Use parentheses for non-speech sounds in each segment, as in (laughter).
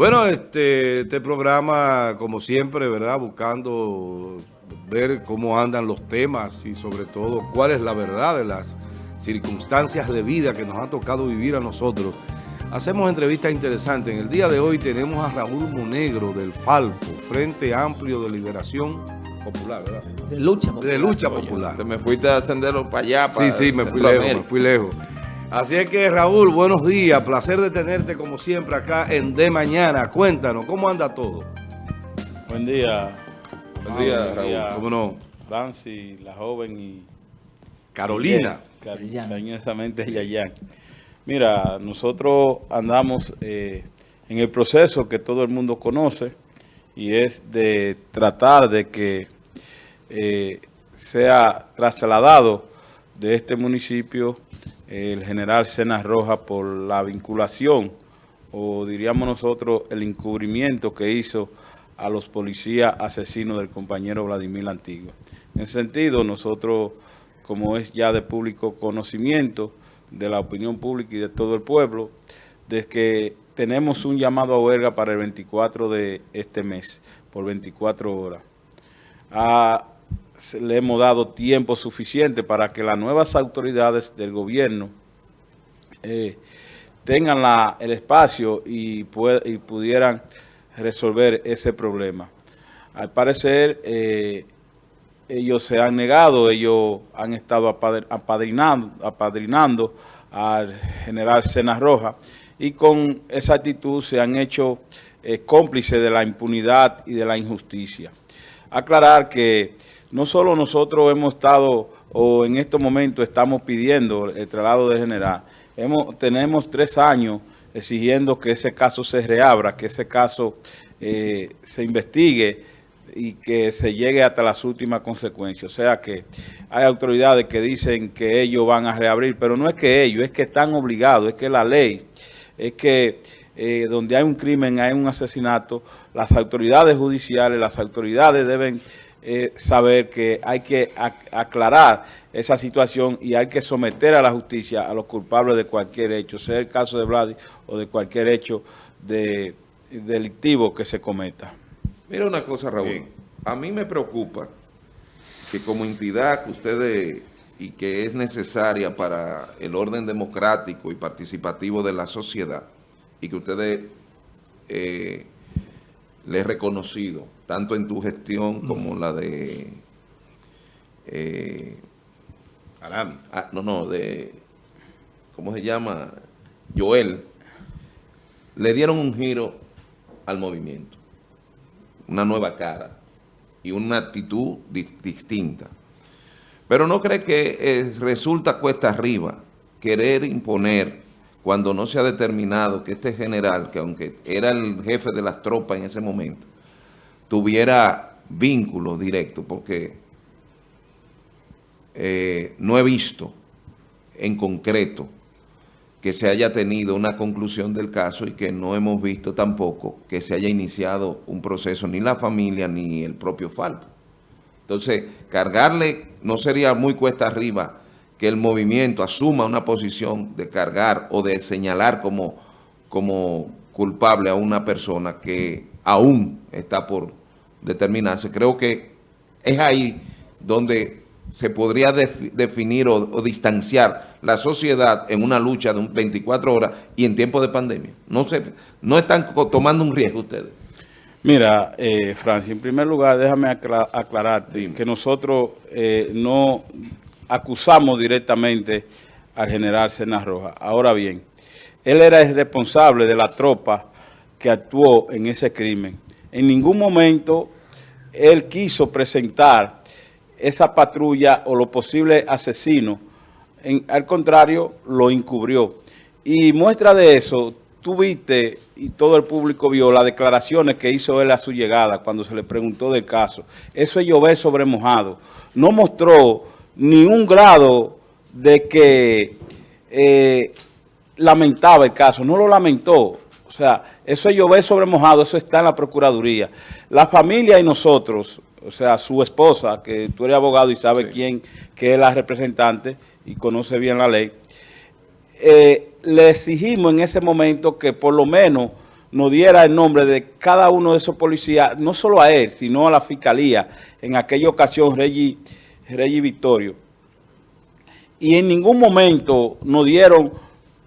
Bueno, este, este programa, como siempre, ¿verdad? Buscando ver cómo andan los temas y sobre todo cuál es la verdad de las circunstancias de vida que nos ha tocado vivir a nosotros. Hacemos entrevistas interesantes. En el día de hoy tenemos a Raúl Monegro del Falco, Frente Amplio de Liberación Popular, ¿verdad? De lucha popular. De lucha popular. Te me fuiste a ascenderlo para allá. Para sí, sí, me fui lejos, me fui lejos. Así es que Raúl, buenos días, placer de tenerte como siempre acá en De Mañana. Cuéntanos, ¿cómo anda todo? Buen día. Buen día, Raúl. ¿Cómo no? Franci, la joven y... Carolina. Cariñosamente Yayan. Mira, nosotros andamos eh, en el proceso que todo el mundo conoce y es de tratar de que eh, sea trasladado de este municipio el general Cenas Roja por la vinculación o diríamos nosotros el encubrimiento que hizo a los policías asesinos del compañero Vladimir Antigua. En ese sentido, nosotros, como es ya de público conocimiento, de la opinión pública y de todo el pueblo, de que tenemos un llamado a huelga para el 24 de este mes, por 24 horas. Le hemos dado tiempo suficiente para que las nuevas autoridades del gobierno eh, tengan la, el espacio y, y, pudieran resolver ese problema. Al parecer, eh, ellos se han negado, ellos han estado apadrinando, apadrinando al general Cena Roja y con esa actitud se han hecho eh, cómplices de la impunidad y de la injusticia. Aclarar que no solo nosotros hemos estado o en estos momentos estamos pidiendo el traslado de general, hemos, tenemos tres años exigiendo que ese caso se reabra, que ese caso eh, se investigue y que se llegue hasta las últimas consecuencias. O sea que hay autoridades que dicen que ellos van a reabrir, pero no es que ellos, es que están obligados, es que la ley, es que eh, donde hay un crimen, hay un asesinato, las autoridades judiciales, las autoridades deben eh, saber que hay que aclarar esa situación y hay que someter a la justicia a los culpables de cualquier hecho, sea el caso de Vladi o de cualquier hecho de, delictivo que se cometa. Mira una cosa, Raúl. A mí me preocupa que como entidad que ustedes y que es necesaria para el orden democrático y participativo de la sociedad y que ustedes eh, le he reconocido, tanto en tu gestión como la de... Eh, Aramis. Ah, no, no, de... ¿Cómo se llama? Joel. Le dieron un giro al movimiento una nueva cara y una actitud distinta. Pero no cree que eh, resulta cuesta arriba querer imponer cuando no se ha determinado que este general, que aunque era el jefe de las tropas en ese momento, tuviera vínculo directo, porque eh, no he visto en concreto que se haya tenido una conclusión del caso y que no hemos visto tampoco que se haya iniciado un proceso, ni la familia ni el propio Falpo. Entonces, cargarle no sería muy cuesta arriba que el movimiento asuma una posición de cargar o de señalar como, como culpable a una persona que aún está por determinarse. Creo que es ahí donde se podría definir o, distanciar la sociedad en una lucha de 24 horas y en tiempo de pandemia. No, se, no están tomando un riesgo ustedes. Mira, eh, Francia, en primer lugar, déjame aclararte que nosotros eh, no acusamos directamente al general Sena Roja. Ahora bien, él era el responsable de la tropa que actuó en ese crimen. En ningún momento él quiso presentar esa patrulla o los posibles asesinos, al contrario, lo encubrió. Y muestra de eso, tú viste y todo el público vio las declaraciones que hizo él a su llegada cuando se le preguntó del caso. Eso es llover sobre mojado. No mostró ni un grado de que eh, lamentaba el caso, no lo lamentó. O sea, eso es llover sobre mojado, eso está en la Procuraduría. La familia y nosotros, o sea, su esposa, que tú eres abogado y sabes quién que es la representante y conoce bien la ley, eh, le exigimos en ese momento que por lo menos nos diera el nombre de cada uno de esos policías, no solo a él, sino a la fiscalía, en aquella ocasión, Reggie, Reggie Victorio. Y en ningún momento nos dieron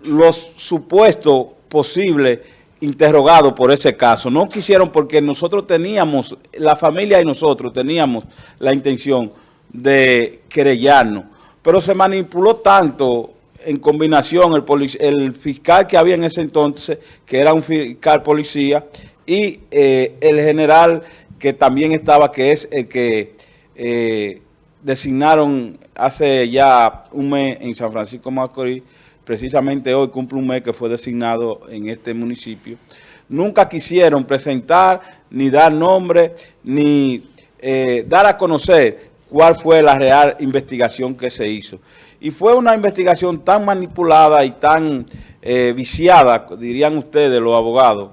los supuestos posibles interrogados por ese caso. No quisieron porque nosotros teníamos, la familia y nosotros teníamos la intención de querellarnos. Pero se manipuló tanto en combinación el, el, fiscal que había en ese entonces, que era un fiscal policía, y eh, el general que también estaba, que es el que eh, designaron hace ya un mes en San Francisco Macorís, precisamente hoy cumple un mes que fue designado en este municipio, nunca quisieron presentar, ni dar nombre, ni eh, dar a conocer cuál fue la real investigación que se hizo. Y fue una investigación tan manipulada y tan eh, viciada, dirían ustedes los abogados,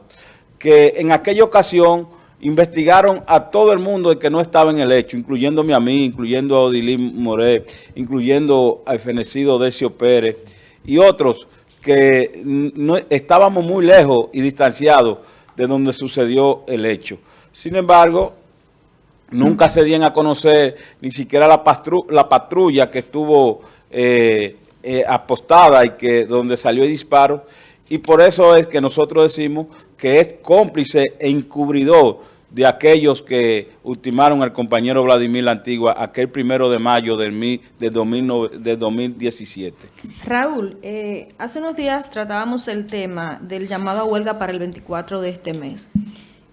que en aquella ocasión investigaron a todo el mundo que no estaba en el hecho, incluyéndome a mí, incluyendo a Odilín Moré, incluyendo al fenecido Decio Pérez y otros que no, estábamos muy lejos y distanciados de donde sucedió el hecho. Sin embargo, nunca se dieron a conocer ni siquiera la, la patrulla que estuvo eh, eh, apostada y que donde salió el disparo. Y por eso es que nosotros decimos que es cómplice e encubridor de aquellos que ultimaron al compañero Vladimir La Antigua aquel primero de mayo del, de, 2017. Raúl, eh, hace unos días tratábamos el tema del llamado a huelga para el 24 de este mes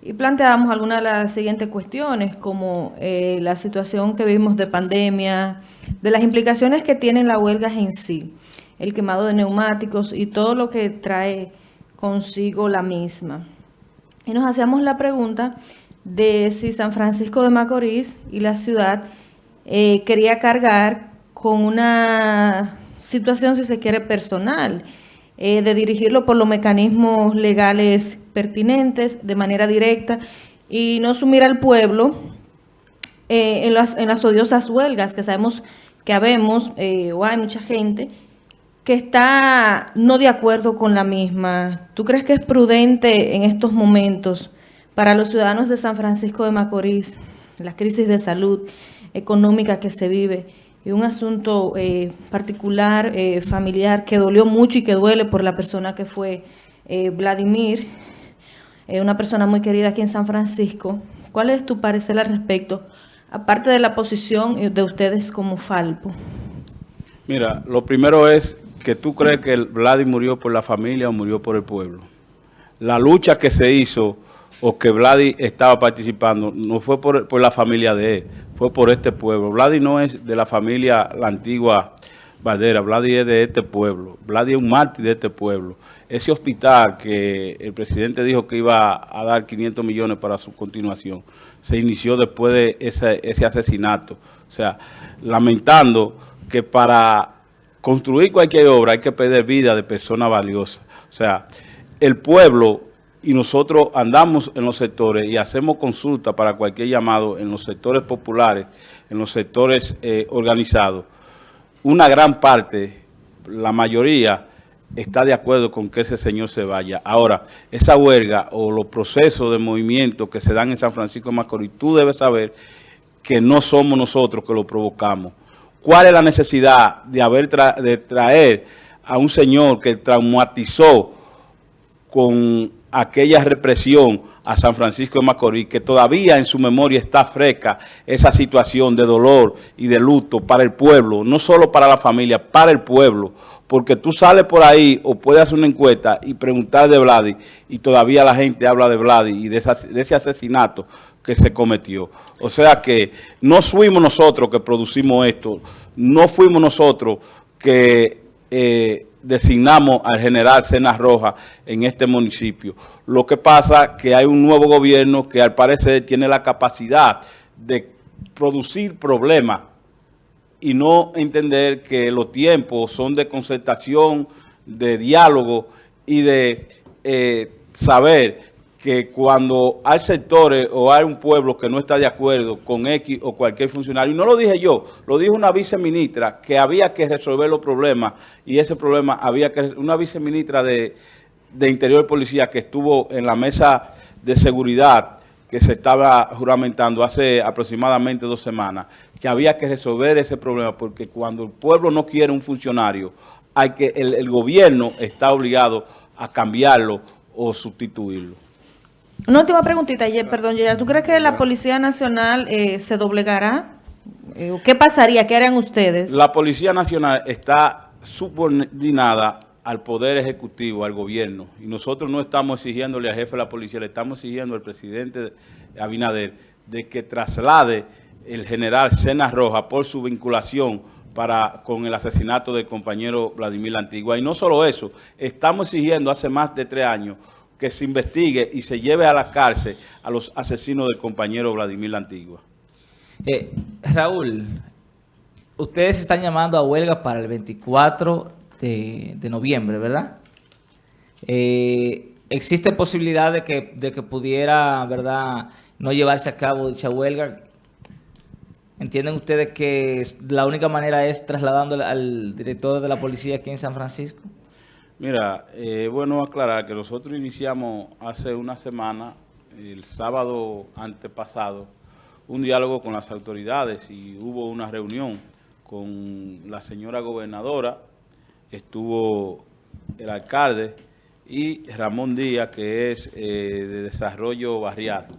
y planteábamos algunas de las siguientes cuestiones como la situación que vivimos de pandemia, de las implicaciones que tienen las huelgas en sí, el quemado de neumáticos y todo lo que trae consigo la misma. Y nos hacíamos la pregunta de si San Francisco de Macorís y la ciudad eh, quería cargar con una situación, si se quiere, personal, eh, de dirigirlo por los mecanismos legales pertinentes, de manera directa, y no sumir al pueblo eh, en, las, en las odiosas huelgas que sabemos que habemos, eh, o hay mucha gente, que está no de acuerdo con la misma. ¿Tú crees que es prudente en estos momentos para los ciudadanos de San Francisco de Macorís, la crisis de salud económica que se vive y un asunto eh, particular, familiar, que dolió mucho y que duele por la persona que fue Vladimir, una persona muy querida aquí en San Francisco? ¿Cuál es tu parecer al respecto? aparte de la posición de ustedes como Falpo? Mira, lo primero es que tú crees que Vladi murió por la familia o murió por el pueblo. La lucha que se hizo o que Vladi estaba participando no fue por, por la familia de él, fue por este pueblo. Vladi no es de la familia, la antigua Badera, Vladi es de este pueblo, Vladi es un mártir de este pueblo. Ese hospital que el presidente dijo que iba a dar 500 millones para su continuación, se inició después de ese, ese asesinato. O sea, lamentando que para construir cualquier obra hay que pedir vida de personas valiosas. O sea, el pueblo y nosotros andamos en los sectores y hacemos consulta para cualquier llamado en los sectores populares, en los sectores eh, organizados. Una gran parte, la mayoría, está de acuerdo con que ese señor se vaya. Ahora, esa huelga o los procesos de movimiento que se dan en San Francisco de Macorís, tú debes saber que no somos nosotros que lo provocamos. ¿Cuál es la necesidad de, haber de traer a un señor que traumatizó con aquella represión a San Francisco de Macorís, que todavía en su memoria está fresca esa situación de dolor y de luto para el pueblo, no solo para la familia, para el pueblo, porque tú sales por ahí o puedes hacer una encuesta y preguntar de Vladi y todavía la gente habla de Vladi y de, ese asesinato que se cometió. O sea que no fuimos nosotros que producimos esto, no fuimos nosotros que eh, designamos al general Cenas Roja en este municipio. Lo que pasa que hay un nuevo gobierno que al parecer tiene la capacidad de producir problemas y no entender que los tiempos son de concertación, de diálogo y de eh, saber que cuando hay sectores o hay un pueblo que no está de acuerdo con X o cualquier funcionario, y no lo dije yo, lo dijo una viceministra que había que resolver los problemas y ese problema había que, una viceministra de de Interior y Policía que estuvo en la mesa de seguridad que se estaba juramentando hace aproximadamente dos semanas, que había que resolver ese problema, porque cuando el pueblo no quiere un funcionario, hay que el, gobierno está obligado a cambiarlo o sustituirlo. Una última preguntita, perdón, ¿tú crees que la Policía Nacional eh, se doblegará? Eh, ¿Qué pasaría? ¿Qué harían ustedes? La Policía Nacional está subordinada al Poder Ejecutivo, al gobierno. Y nosotros no estamos exigiéndole al jefe de la policía, le estamos exigiendo al presidente Abinader de que traslade el general Sena Roja por su vinculación para, con el asesinato del compañero Vladimir Antigua. Y no solo eso, estamos exigiendo hace más de tres años que se investigue y se lleve a la cárcel a los asesinos del compañero Vladimir Antigua. Eh, Raúl, ustedes están llamando a huelga para el 24 de, noviembre, ¿verdad? Eh, ¿Existe posibilidad de que, de que pudiera, verdad, no llevarse a cabo dicha huelga? ¿Entienden ustedes que la única manera es trasladando al director de la policía aquí en San Francisco? Mira, eh, bueno aclarar que nosotros iniciamos hace una semana, el sábado antepasado, un diálogo con las autoridades y hubo una reunión con la señora gobernadora, estuvo el alcalde y Ramón Díaz, que es eh, de Desarrollo Barrial.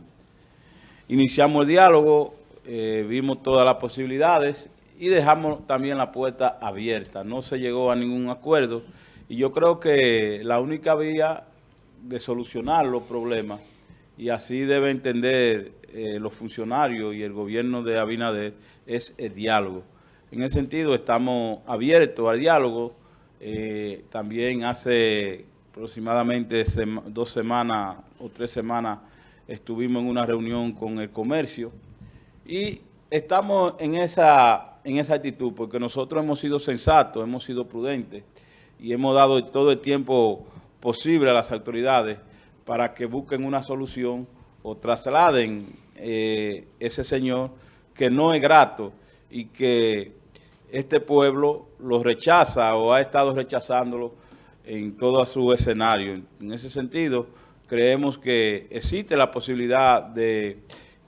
Iniciamos el diálogo, eh, vimos todas las posibilidades y dejamos también la puerta abierta. No se llegó a ningún acuerdo y yo creo que la única vía de solucionar los problemas, y así debe entender eh, los funcionarios y el gobierno de Abinader, es el diálogo. En ese sentido estamos abiertos al diálogo, eh, también hace aproximadamente dos semanas o tres semanas estuvimos en una reunión con el comercio. Y estamos en esa, en esa actitud porque nosotros hemos sido sensatos, hemos sido prudentes y hemos dado todo el tiempo posible a las autoridades para que busquen una solución o trasladen eh, ese señor que no es grato y que este pueblo lo rechaza o ha estado rechazándolo en todo su escenario. En ese sentido, creemos que existe la posibilidad de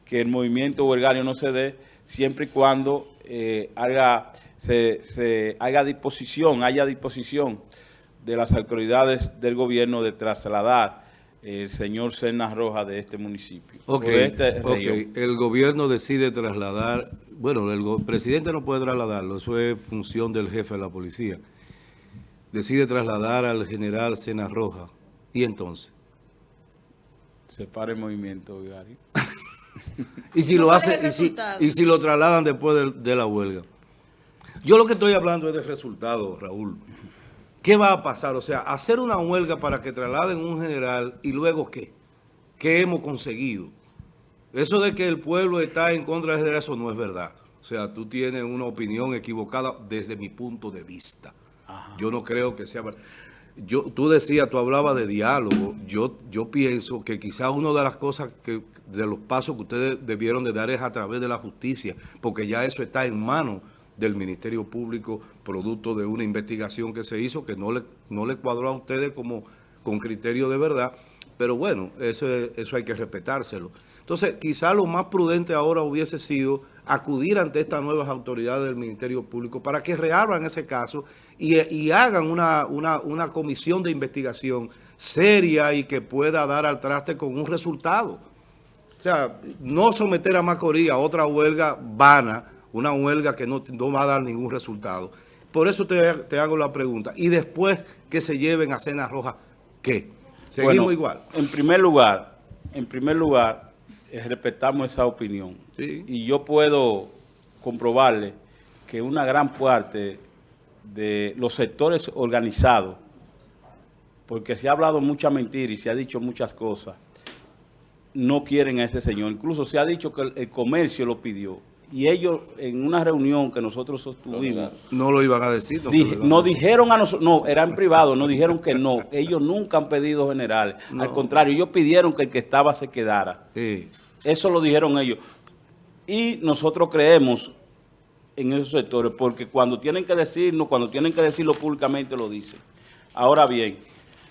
que el movimiento huelgario no se dé siempre y cuando eh, haga, se, haga disposición, haya disposición de las autoridades del gobierno de trasladar el señor Cernas Roja de este municipio. Ok, este el gobierno decide trasladar, bueno, el presidente no puede trasladarlo, eso es función del jefe de la policía. Decide trasladar al general Cernas Roja, ¿y entonces? Se para el movimiento, Gary. (laughs) y si lo hace, y si, y si, lo trasladan después de, de la huelga. Yo lo que estoy hablando es de resultados, Raúl. ¿Qué va a pasar? O sea, hacer una huelga para que trasladen un general y luego ¿qué? ¿Qué hemos conseguido? Eso de que el pueblo está en contra del general, eso no es verdad. O sea, tú tienes una opinión equivocada desde mi punto de vista. Yo no creo que sea... Yo, tú decías, tú hablabas de diálogo. Yo, yo pienso que quizás una de las cosas, que de los pasos que ustedes debieron de dar es a través de la justicia, porque ya eso está en manos del Ministerio Público, producto de una investigación que se hizo, que no le, no le cuadró a ustedes como con criterio de verdad, pero bueno, eso, eso hay que respetárselo. Entonces, quizá lo más prudente ahora hubiese sido acudir ante estas nuevas autoridades del Ministerio Público para que reabran ese caso y, hagan una, una, una comisión de investigación seria y que pueda dar al traste con un resultado. O sea, no someter a Macorís a otra huelga vana, una huelga que no, va a dar ningún resultado. Por eso te, hago la pregunta. Y después que se lleven a Cena Roja, ¿qué? ¿Seguimos igual? En primer lugar, en primer lugar, eh, respetamos esa opinión. Y yo puedo comprobarle que una gran parte de los sectores organizados, porque se ha hablado mucha mentira y se ha dicho muchas cosas, no quieren a ese señor. Incluso se ha dicho que el comercio lo pidió y ellos en una reunión que nosotros sostuvimos... No lo iban a decir. No dijeron a nosotros, no, era en privado, nos dijeron que no. (laughs) Ellos nunca han pedido general. Al contrario, ellos pidieron que el que estaba se quedara. Eso lo dijeron ellos. Y nosotros creemos en esos sectores, porque cuando tienen que decirnos, cuando tienen que decirlo públicamente, lo dicen. Ahora bien,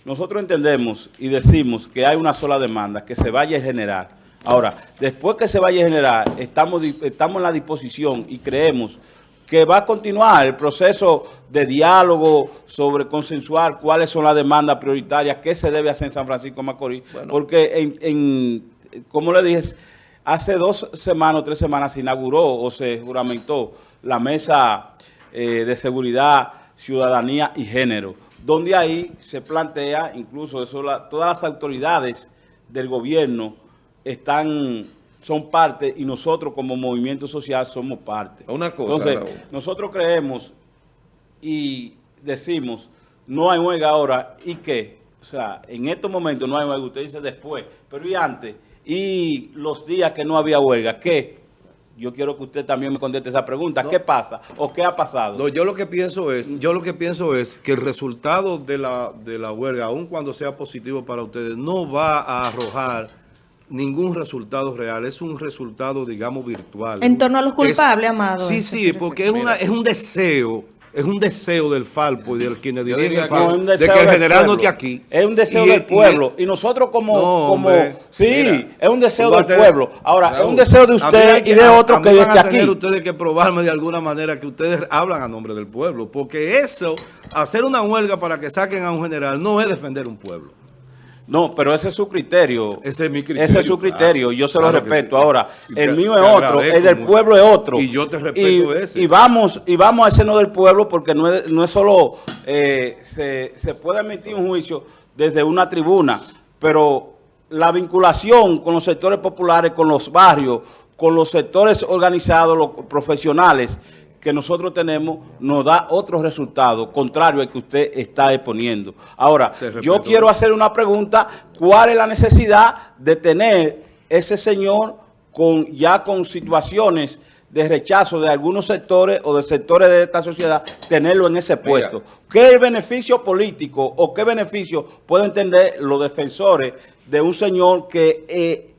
nosotros entendemos y decimos que hay una sola demanda, que se vaya a generar. Ahora, después que se vaya a generar, estamos, estamos en la disposición y creemos que va a continuar el proceso de diálogo sobre consensuar cuáles son las demandas prioritarias, qué se debe hacer en San Francisco Macorís, porque en, en, como le dije, hace dos semanas o tres semanas se inauguró o se juramentó la mesa eh, de seguridad, ciudadanía y género, donde ahí se plantea, incluso eso, todas las autoridades del gobierno están son parte y nosotros como movimiento social somos parte. Una cosa, Entonces, nosotros creemos y decimos, no hay huelga ahora, ¿y qué? O sea, en estos momentos no hay huelga, usted dice después, pero ¿y antes? Y los días que no había huelga, ¿qué? Yo quiero que usted también me conteste esa pregunta. ¿Qué pasa o qué ha pasado? No, yo lo que pienso es, yo lo que pienso es que el resultado de la, de la huelga, aun cuando sea positivo para ustedes, no va a arrojar ningún resultado real, es un resultado, digamos, virtual. En torno a los culpables, Amado. Sí, sí, porque es, una, es un deseo, es un deseo del Falpo y de quienes dirigen el Falpo, de que el general no esté aquí. Es un deseo del pueblo. Y, nosotros como... como sí, es un deseo del pueblo. Ahora, es un deseo de usted y de otros que esté aquí. ustedes que probarme de alguna manera que ustedes hablan a nombre del pueblo, porque eso, hacer una huelga para que saquen a un general, no es defender un pueblo. No, pero ese es su criterio. Ese es mi criterio. Ese es su criterio, yo se lo respeto. Ahora, el mío es otro, el del pueblo es otro. Y yo te respeto ese. Y vamos, y vamos a ese no del pueblo porque no es, no es solo, eh, se, se puede emitir un juicio desde una tribuna, pero la vinculación con los sectores populares, con los barrios, con los sectores organizados, los profesionales, que nosotros tenemos nos da otro resultado contrario al que usted está exponiendo. Ahora, yo quiero hacer una pregunta, ¿cuál es la necesidad de tener ese señor con ya con situaciones de rechazo de algunos sectores o de sectores de esta sociedad, tenerlo en ese puesto? ¿Qué beneficio político o qué beneficio pueden entender los defensores de un señor que, eh,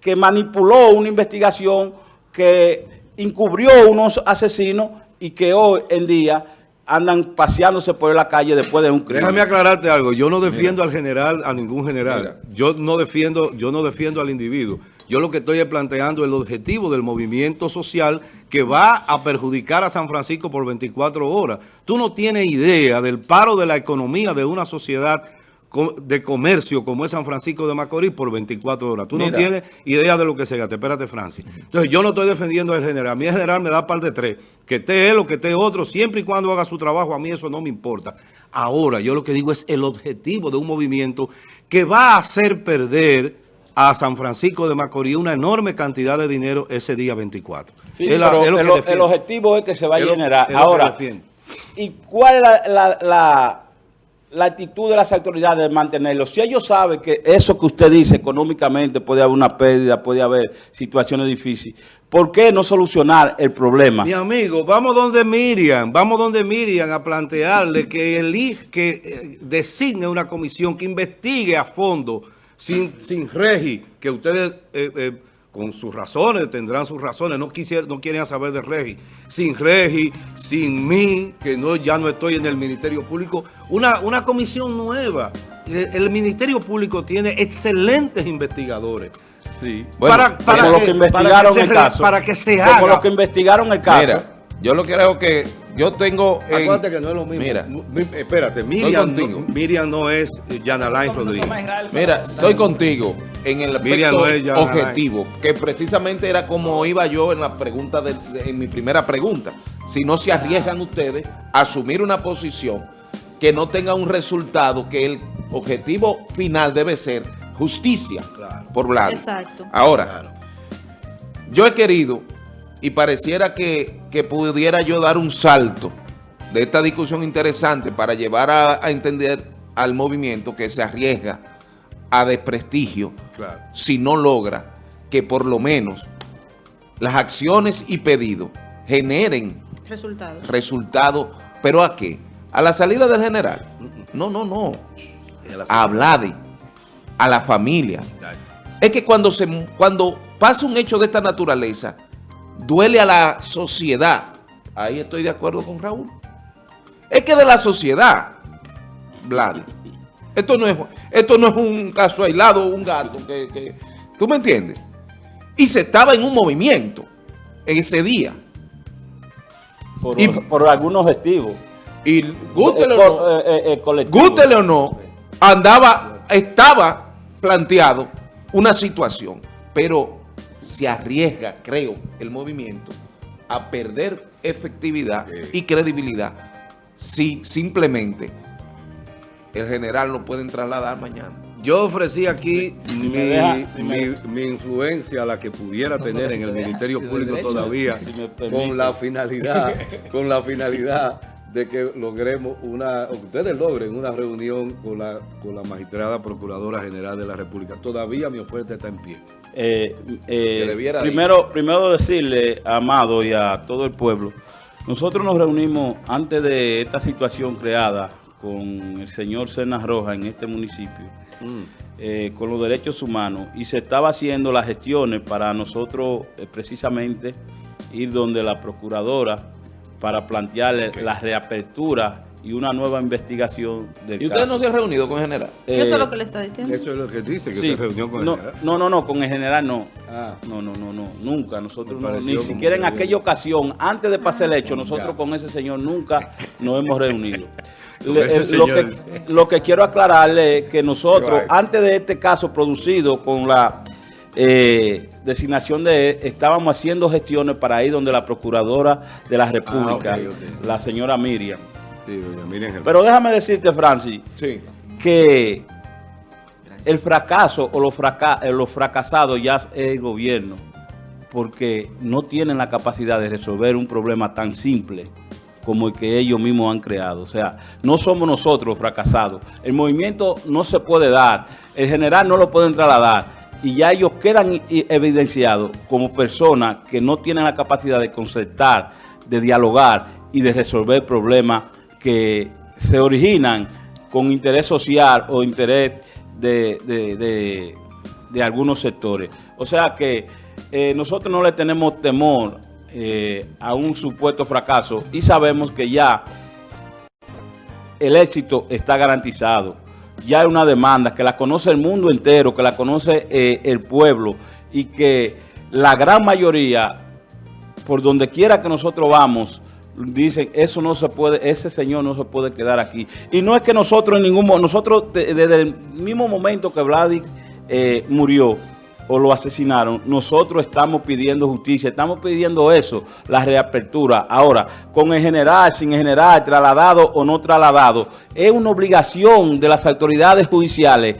que manipuló una investigación que encubrió unos asesinos y que hoy en día andan paseándose por la calle después de un crimen. Déjame aclararte algo, yo no defiendo al general, a ningún general. Yo no defiendo, yo no defiendo al individuo. Yo lo que estoy planteando es el objetivo del movimiento social que va a perjudicar a San Francisco por 24 horas. Tú no tienes idea del paro de la economía de una sociedad de comercio como es San Francisco de Macorís por 24 horas. Tú no tienes idea de lo que se gasta. Espérate, Francis. Entonces, yo no estoy defendiendo al general. A mí el general me da par de tres. Que esté él o que esté otro, siempre y cuando haga su trabajo, a mí eso no me importa. Ahora, yo lo que digo es el objetivo de un movimiento que va a hacer perder a San Francisco de Macorís una enorme cantidad de dinero ese día 24. el, objetivo es que se va a generar. Ahora, ¿y cuál es la la actitud de las autoridades de mantenerlo. Si ellos saben que eso que usted dice económicamente puede haber una pérdida, puede haber situaciones difíciles, ¿por qué no solucionar el problema? Mi amigo, vamos donde Miriam, vamos donde Miriam a plantearle que elige, que eh, designe una comisión que investigue a fondo, sin, sin regi, que ustedes... Eh, eh, con sus razones, tendrán sus razones, no, quisieron, no quieren saber de Regi. Sin Regi, sin mí, que no, ya no estoy en el Ministerio Público, una, una comisión nueva. El, Ministerio Público tiene excelentes investigadores. Sí. para, para, que, que, investigaron el caso. Para que se haga. Como los que investigaron el caso. Mira, yo lo creo que yo tengo... Acuérdate que no es lo mismo. Mira. Espérate, Miriam, no, Miriam no es Yanalain Rodríguez. Mira, estoy contigo en el aspecto objetivo, que precisamente era como iba yo en la pregunta de, en mi primera pregunta. Si no se arriesgan ustedes a asumir una posición que no tenga un resultado, que el objetivo final debe ser justicia por lado. Exacto. Ahora, yo he querido y pareciera que, pudiera yo dar un salto de esta discusión interesante para llevar a, entender al movimiento que se arriesga a desprestigio si no logra que por lo menos las acciones y pedidos generen resultados. Resultados, ¿pero a qué? ¿A la salida del general? No, no, no. A Vladi, a la familia. Es que cuando, se, cuando pasa un hecho de esta naturaleza, duele a la sociedad. Ahí estoy de acuerdo con Raúl. Es que de la sociedad, Vlad, Esto no es, esto no es un caso aislado, un gato, que, que, ¿tú me entiendes? Y se estaba en un movimiento en ese día. Por, Y- por algún objetivo. Y gústele Eh, o no, eh, eh, eh, gústele o no, andaba, estaba planteado una situación, pero se arriesga, creo, el movimiento a perder efectividad y credibilidad si simplemente el general no pueden trasladar mañana. Yo ofrecí aquí mi, deja, si me- mi- influencia, la que pudiera tener en el Ministerio Público derecho, todavía, si con la finalidad, con la finalidad de que logremos una, o que ustedes logren una reunión con la, con la magistrada Procuradora General de la República. Todavía mi oferta está en pie. Eh, eh, primero, primero decirle a Amado y a todo el pueblo, nosotros nos reunimos antes de esta situación creada con el señor Cenas Roja en este municipio, eh, con los derechos humanos, y se estaba haciendo las gestiones para nosotros precisamente ir donde la procuradora para plantearle la reapertura y una nueva investigación del ¿Y ustedes caso. no se han reunido con el general? Eh, Eso es lo que le está diciendo. Eso es lo que dice, que sí. se reunió con el no, general. no, no, no, con el general no. Ah. No, no, no, no, nunca. Nosotros no, ni siquiera en que- aquella ocasión, antes de pasar el hecho, Ya. nosotros con ese señor nunca nos hemos reunido. (laughs) Le- eh, lo, que, lo que quiero aclararle es que nosotros, antes de este caso producido con la eh, designación de estábamos haciendo gestiones para ir donde la Procuradora de la República, Ah, ok. la señora Miriam. Sí, doña Miriam Germán. Pero déjame decirte, Francis, Sí. que el fracaso o los, fraca- eh, los fracasados ya es el gobierno, porque no tienen la capacidad de resolver un problema tan simple como el que ellos mismos han creado. O sea, no somos nosotros los fracasados. El movimiento no se puede dar, el general no lo pueden trasladar, y ya ellos quedan evidenciados como personas que no tienen la capacidad de concertar, de dialogar y de resolver problemas que se originan con interés social o interés de- de algunos sectores. O sea que eh, nosotros no le tenemos temor eh, a un supuesto fracaso y sabemos que ya el éxito está garantizado. Ya hay una demanda que la conoce el mundo entero, que la conoce eh, el pueblo y que la gran mayoría, por donde quiera que nosotros vamos, dicen, eso no se puede, ese señor no se puede quedar aquí. Y no es que nosotros en ningún momento, nosotros de- desde el mismo momento que Vladi eh, murió o lo asesinaron, nosotros estamos pidiendo justicia, estamos pidiendo eso, la reapertura. Ahora, con el general, sin el general, trasladado o no trasladado, es una obligación de las autoridades judiciales,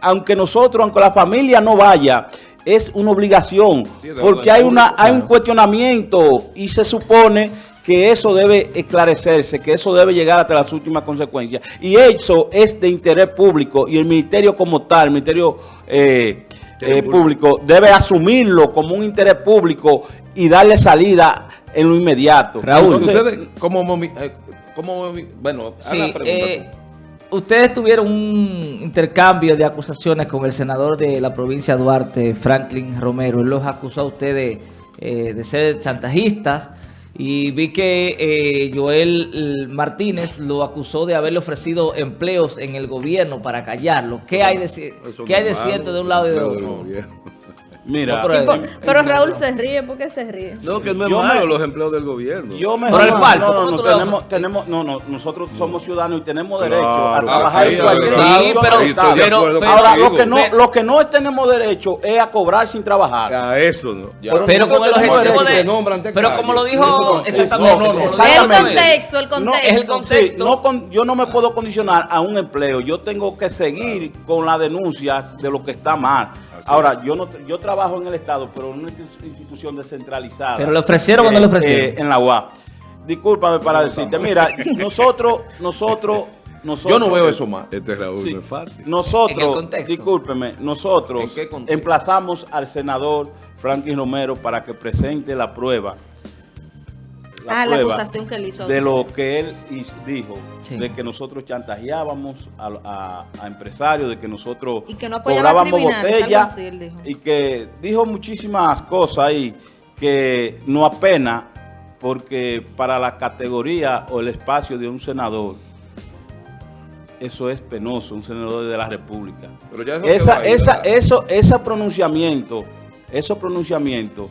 aunque nosotros, aunque la familia no vaya, es una obligación, Sí, porque hay, una, hay un claro. cuestionamiento y se supone que eso debe esclarecerse, que eso debe llegar hasta las últimas consecuencias. Y eso es de interés público y el ministerio como tal, el ministerio eh, eh, público, debe asumirlo como un interés público y darle salida en lo inmediato. Raúl, Entonces, ustedes, como, eh, como bueno, Sí, haga la pregunta eh, ustedes tuvieron un intercambio de acusaciones con el senador de la provincia de Duarte, Franklin Romero. Él los acusó a ustedes eh, de ser chantajistas y vi que eh, Joel Martínez lo acusó de haberle ofrecido empleos en el gobierno para callarlo. ¿Qué hay de, ¿qué hay de cierto de un lado y de otro? Mira, No, pero- por- pero Raúl se ríe, ¿por qué se ríe? No, que no es Yo malo me- los empleos del gobierno. Yo me Por el palco, no, no, ¿cómo no, tenemos, tenemos, no, no, nosotros somos ciudadanos y tenemos Claro, derecho a trabajar sí, en cualquier sí, pero- pero- Ahora, lo que, no, lo que no tenemos derecho es a cobrar sin trabajar. A eso no. Ya. Pero con el objetivo de... Pero como lo dijo no- exactamente. como El exactamente. contexto, el contexto. es el contexto. Sí, no con- yo no me puedo condicionar a un empleo. Yo tengo que seguir con la denuncia de lo que está mal. Así Ahora, yo no yo trabajo en el Estado, pero en una institución descentralizada. Pero le ofrecieron o no le ofrecieron. en la UAP. Discúlpame para decirte, mira, nosotros, nosotros, nosotros... (laughs) Yo no veo eso más. Este Raúl Sí. no es fácil. Nosotros, discúlpeme, nosotros emplazamos al senador Franklin Romero para que presente la prueba. Ah, la acusación que él hizo De lo que él dijo, Sí. de que nosotros chantajeábamos a, a- a empresarios, de que nosotros Y que no apoyaba cobrábamos botellas y que dijo muchísimas cosas ahí que no apena porque para la categoría o el espacio de un senador eso es penoso, un senador de la República. Pero ya eso esa, ahí, esa, eso, esos pronunciamientos, esos pronunciamientos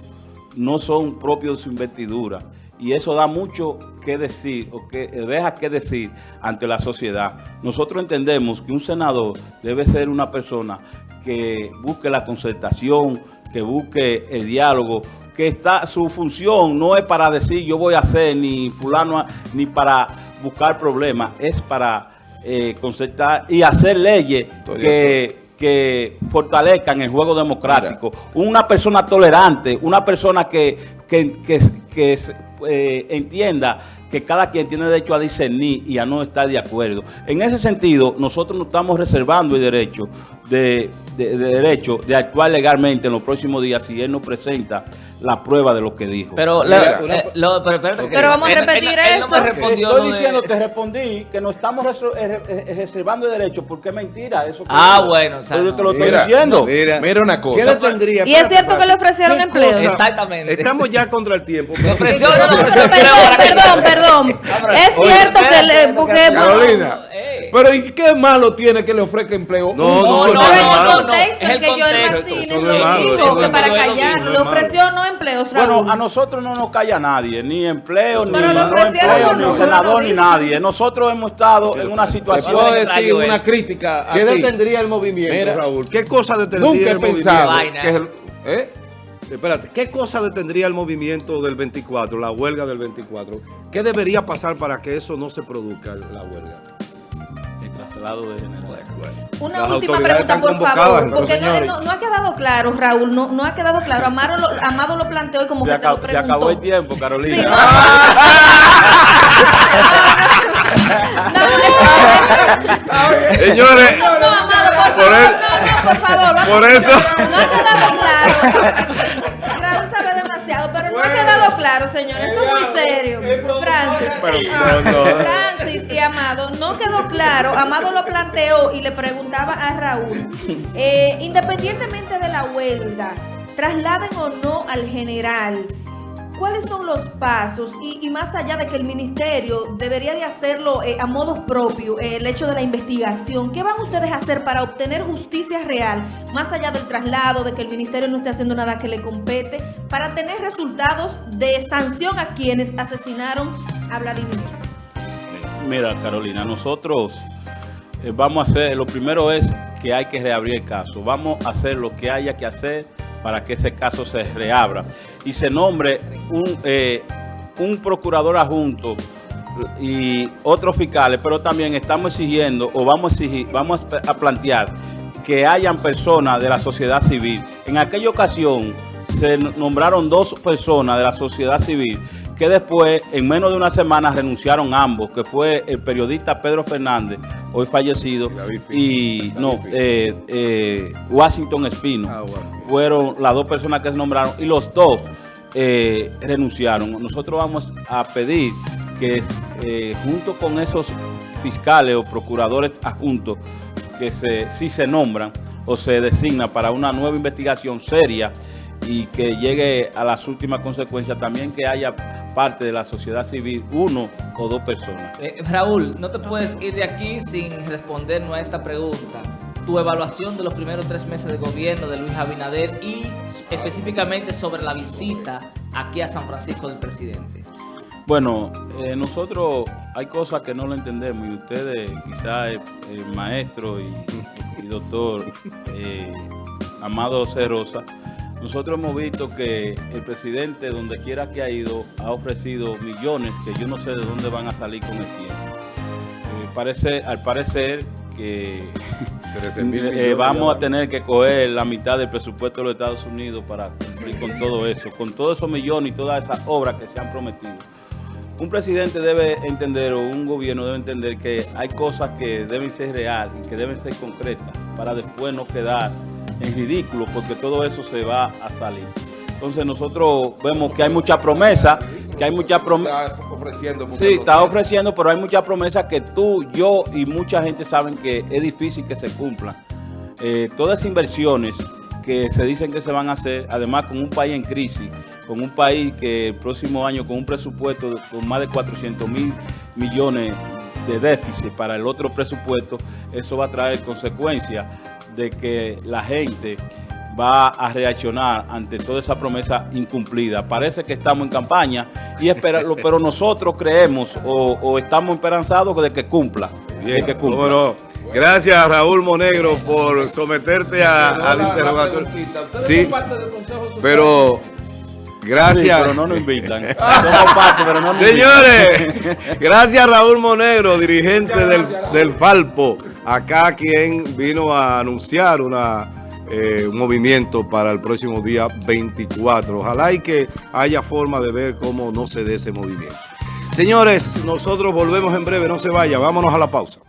no son propios de su investidura. Y eso da mucho que decir, o que deja que decir ante la sociedad. Nosotros entendemos que un senador debe ser una persona que busque la concertación, que busque el diálogo, que está su función no es para decir yo voy a hacer ni fulano, ni para buscar problemas, es para eh, concertar y hacer leyes Estoy que, que fortalezcan el juego democrático. Una persona tolerante, una persona que, que, que, que, eh, entienda que cada quien tiene derecho a discernir y a no estar de acuerdo. En ese sentido, nosotros nos estamos reservando el derecho de, de- de derecho de actuar legalmente en los próximos días si él no presenta la prueba de lo que dijo. Pero, Mira, la- eh, lo- pero, Pero vamos a él- él- repetir él no eso. respondió Estoy lo de- diciendo, te respondí que nos estamos eh, eh, reservando el derecho porque es mentira eso. que Ah, bueno, o sea, Pero yo te lo Mira, estoy diciendo. Mira, Mira una cosa. ¿Qué le tendría? Y es cierto que le ofrecieron ¿Qué empleo. cosa? Exactamente. Estamos ya contra el tiempo. Ofreció, Pero, no, no, perdón, perdón, perdón. Es oye, cierto que le. Carolina. Pero ¿y qué malo tiene que le ofrezca empleo? No, no, no, no, no, contexto es el que contexto, no no que para callar, no le ofreció no empleos, Raúl. Bueno, a nosotros no nos calla nadie, ni empleo, ni, no empleo, ni no, senador, no ni nadie. Nosotros hemos estado en una situación... puedo decir una crítica ¿Qué detendría el movimiento, Raúl? ¿Qué cosa detendría el movimiento? ¿eh? Espérate, ¿qué cosa detendría el movimiento del 24, la huelga del 24? ¿Qué debería pasar para que eso no se produzca, la huelga? De general. Una Las última pregunta, por favor, porque no, señores. no- no ha quedado claro, Raúl, no, no ha quedado claro. Amado lo, Amado lo planteó y como Se, que te lo acabó, se preguntó. acabó el tiempo, Carolina. Sí, no. Señores, No, no, Amado, por Por favor, el- no, no, por favor, vamos. por eso... No ha quedado claro. Claro, señores. Esto es muy serio. Francis. Pero, no, no. Francis y Amado, no quedó claro. Amado lo planteó y le preguntaba a Raúl, eh, independientemente de la huelga, trasladen o no al general, ¿cuáles son los pasos? Y, más allá de que el ministerio debería de hacerlo eh, a modos propios, eh, el hecho de la investigación, ¿qué van ustedes a hacer para obtener justicia real, más allá del traslado, de que el ministerio no esté haciendo nada que le compete, para tener resultados de sanción a quienes asesinaron a Vladimir? Mira, Carolina, nosotros eh, vamos a hacer, lo primero es que hay que reabrir el caso. Vamos a hacer lo que haya que hacer para que ese caso se reabra y se nombre un, eh, un procurador adjunto y otros fiscales, pero también estamos exigiendo o vamos a exigir, vamos a plantear que hayan personas de la sociedad civil. En aquella ocasión se nombraron dos personas de la sociedad civil que después, en menos de una semana, renunciaron ambos, que fue el periodista Pedro Fernández, hoy fallecido, Y no, eh, eh, Washington Espino. Ah. Fueron las dos personas que se nombraron y los dos eh, renunciaron. Nosotros vamos a pedir que junto con esos fiscales o procuradores adjuntos que se, si se nombran o se designa para una nueva investigación seria y que llegue a las últimas consecuencias, también que haya parte de la sociedad civil, uno o dos personas. Eh, Raúl, no te puedes ir de aquí sin respondernos a esta pregunta. Tu evaluación de los primeros tres meses de gobierno de Luis Abinader y específicamente sobre la visita aquí a San Francisco del presidente. Bueno, eh, nosotros hay cosas que no lo entendemos y ustedes, quizás el, el maestro y, y doctor eh, Amado C. Nosotros hemos visto que el presidente, donde quiera que ha ido, ha ofrecido millones que yo no sé de dónde van a salir con el tiempo. Eh, parece, al parecer que (laughs) 13 mil eh, vamos a tener que coger la mitad del presupuesto de los Estados Unidos para cumplir con todo eso, con todos esos millones y todas esas obras que se han prometido. Un presidente debe entender, o un gobierno debe entender que hay cosas que deben ser reales y que deben ser concretas para después no quedar en ridículo, porque todo eso se va a salir. Entonces nosotros vemos que hay mucha promesa, que hay mucha promesa. Está ofreciendo Sí, está ofreciendo, pero hay muchas promesas que tú, yo y mucha gente saben que es difícil que se cumplan. Eh, todas inversiones que se dicen que se van a hacer, además con un país en crisis, con un país que el próximo año con un presupuesto con más de 400 mil millones de déficit para el otro presupuesto, eso va a traer consecuencias de que la gente va a reaccionar ante toda esa promesa incumplida. Parece que estamos en campaña, y esperarlo, pero nosotros creemos o, o estamos esperanzados de que cumpla. de Bien, que cumpla. cómo no. Gracias Raúl Monegro por someterte a- al interrogatorio. Sí, pero Sí, gracias. pero no nos invitan. (laughs) Somos parte, pero no nos Señores, (laughs) gracias Raúl Monegro, dirigente del, del Falpo, acá quien vino a anunciar una, eh, un movimiento para el próximo día 24. Ojalá y que haya forma de ver cómo no se dé ese movimiento. Señores, nosotros volvemos en breve, no se vaya, vámonos a la pausa.